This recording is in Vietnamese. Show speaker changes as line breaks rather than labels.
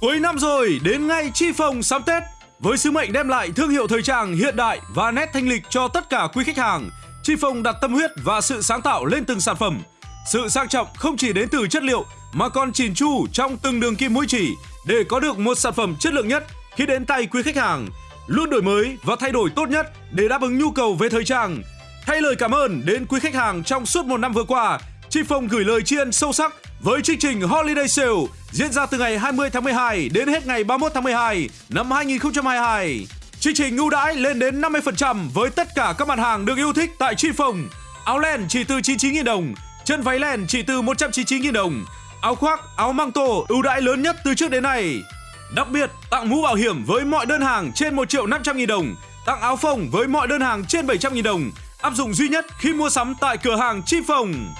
Cuối năm rồi, đến ngay Chi phòng sắm Tết. Với sứ mệnh đem lại thương hiệu thời trang hiện đại và nét thanh lịch cho tất cả quý khách hàng, Chi Phong đặt tâm huyết và sự sáng tạo lên từng sản phẩm. Sự sang trọng không chỉ đến từ chất liệu mà còn chỉn chu trong từng đường kim mũi chỉ để có được một sản phẩm chất lượng nhất khi đến tay quý khách hàng. Luôn đổi mới và thay đổi tốt nhất để đáp ứng nhu cầu về thời trang. Thay lời cảm ơn đến quý khách hàng trong suốt một năm vừa qua, Chi Phong gửi lời tri ân sâu sắc với chương trình Holiday Sale diễn ra từ ngày 20 tháng 12 đến hết ngày 31 tháng 12 năm 2022. Chương trình ưu đãi lên đến 50% với tất cả các mặt hàng được yêu thích tại Chi Phong. Áo len chỉ từ 99.000 đồng, chân váy len chỉ từ 199.000 đồng, áo khoác, áo măng tô ưu đãi lớn nhất từ trước đến nay. Đặc biệt, tặng mũ bảo hiểm với mọi đơn hàng trên 1 triệu 500 nghìn đồng, tặng áo phông với mọi đơn hàng trên 700 nghìn đồng, áp dụng duy nhất khi mua sắm tại cửa hàng Chi Phong.